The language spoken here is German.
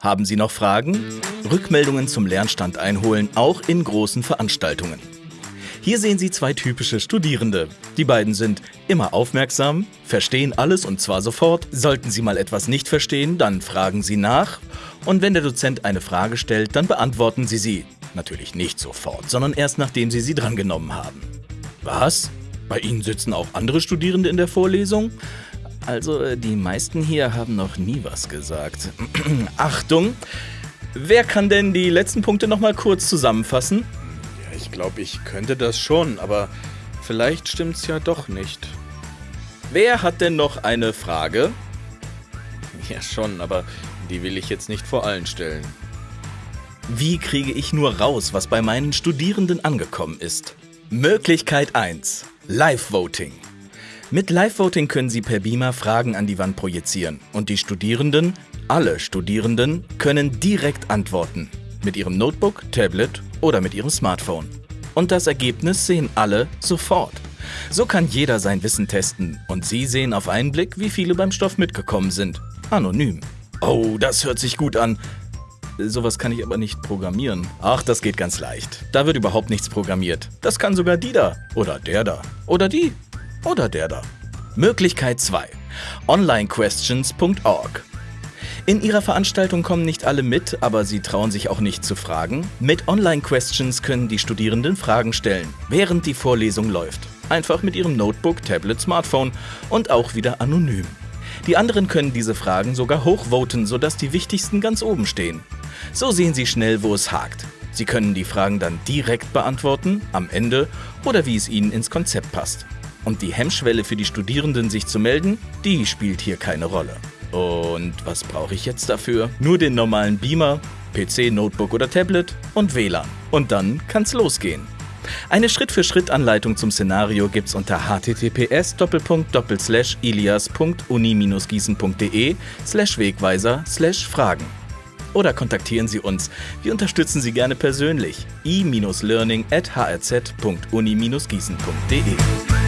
Haben Sie noch Fragen? Rückmeldungen zum Lernstand einholen, auch in großen Veranstaltungen. Hier sehen Sie zwei typische Studierende. Die beiden sind immer aufmerksam, verstehen alles und zwar sofort. Sollten Sie mal etwas nicht verstehen, dann fragen Sie nach. Und wenn der Dozent eine Frage stellt, dann beantworten Sie sie. Natürlich nicht sofort, sondern erst nachdem Sie sie drangenommen haben. Was? Bei Ihnen sitzen auch andere Studierende in der Vorlesung? Also, äh, die meisten hier haben noch nie was gesagt. Achtung! Wer kann denn die letzten Punkte nochmal kurz zusammenfassen? Ja, ich glaube, ich könnte das schon, aber vielleicht stimmt's ja doch nicht. Wer hat denn noch eine Frage? Ja, schon, aber die will ich jetzt nicht vor allen stellen. Wie kriege ich nur raus, was bei meinen Studierenden angekommen ist? Möglichkeit 1. Live-Voting. Mit Live-Voting können Sie per Beamer Fragen an die Wand projizieren und die Studierenden, alle Studierenden, können direkt antworten. Mit ihrem Notebook, Tablet oder mit ihrem Smartphone. Und das Ergebnis sehen alle sofort. So kann jeder sein Wissen testen und Sie sehen auf einen Blick, wie viele beim Stoff mitgekommen sind. Anonym. Oh, das hört sich gut an. Sowas kann ich aber nicht programmieren. Ach, das geht ganz leicht. Da wird überhaupt nichts programmiert. Das kann sogar die da. Oder der da. Oder die. Oder der da. Möglichkeit 2. Onlinequestions.org in ihrer Veranstaltung kommen nicht alle mit, aber sie trauen sich auch nicht zu fragen. Mit Online-Questions können die Studierenden Fragen stellen, während die Vorlesung läuft. Einfach mit ihrem Notebook, Tablet, Smartphone und auch wieder anonym. Die anderen können diese Fragen sogar hochvoten, sodass die wichtigsten ganz oben stehen. So sehen Sie schnell, wo es hakt. Sie können die Fragen dann direkt beantworten, am Ende oder wie es Ihnen ins Konzept passt. Und die Hemmschwelle für die Studierenden, sich zu melden, die spielt hier keine Rolle. Und was brauche ich jetzt dafür? Nur den normalen Beamer, PC, Notebook oder Tablet und WLAN. Und dann kann's losgehen. Eine Schritt-für-Schritt-Anleitung zum Szenario gibt's unter https ilias.uni-gießen.de Wegweiser Fragen. Oder kontaktieren Sie uns. Wir unterstützen Sie gerne persönlich. i-learning at hrz.uni-gießen.de